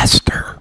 Lester.